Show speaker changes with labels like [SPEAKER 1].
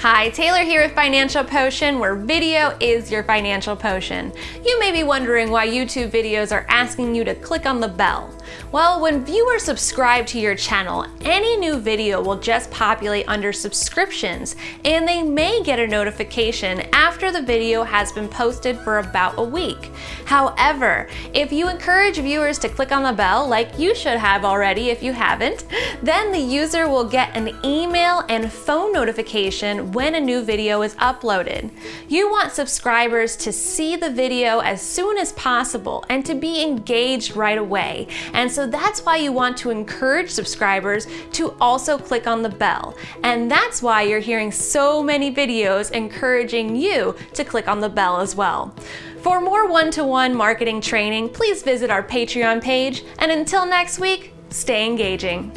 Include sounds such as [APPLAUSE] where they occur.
[SPEAKER 1] Hi, Taylor here with Financial Potion, where video is your financial potion. You may be wondering why YouTube videos are asking you to click on the bell. Well, when viewers subscribe to your channel, any new video will just populate under subscriptions, and they may get a notification after the video has been posted for about a week. However, if you encourage viewers to click on the bell, like you should have already if you haven't, [LAUGHS] then the user will get an email and phone notification when a new video is uploaded. You want subscribers to see the video as soon as possible and to be engaged right away. And so that's why you want to encourage subscribers to also click on the bell. And that's why you're hearing so many videos encouraging you to click on the bell as well. For more one-to-one -one marketing training, please visit our Patreon page. And until next week, stay engaging.